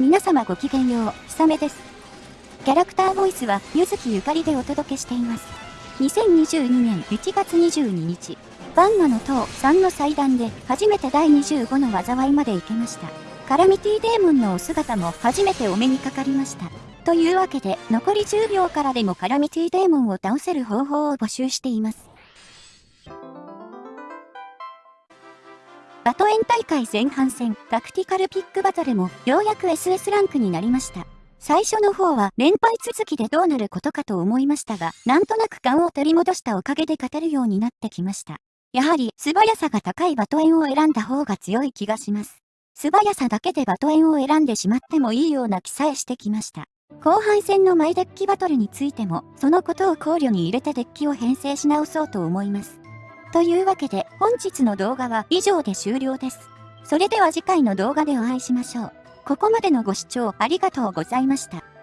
皆様ごきげんよう、ひさめです。キャラクターボイスは、ゆずきゆかりでお届けしています。2022年1月22日、バンガの塔3の祭壇で、初めて第25の災いまで行けました。カラミティデーモンのお姿も初めてお目にかかりました。というわけで、残り10秒からでもカラミティデーモンを倒せる方法を募集しています。バトエン大会前半戦タクティカルピックバトルもようやく SS ランクになりました。最初の方は連敗続きでどうなることかと思いましたが、なんとなく勘を取り戻したおかげで勝てるようになってきました。やはり素早さが高いバトエンを選んだ方が強い気がします。素早さだけでバトエンを選んでしまってもいいような気さえしてきました。後半戦のマイデッキバトルについても、そのことを考慮に入れてデッキを編成し直そうと思います。というわけで本日の動画は以上で終了です。それでは次回の動画でお会いしましょう。ここまでのご視聴ありがとうございました。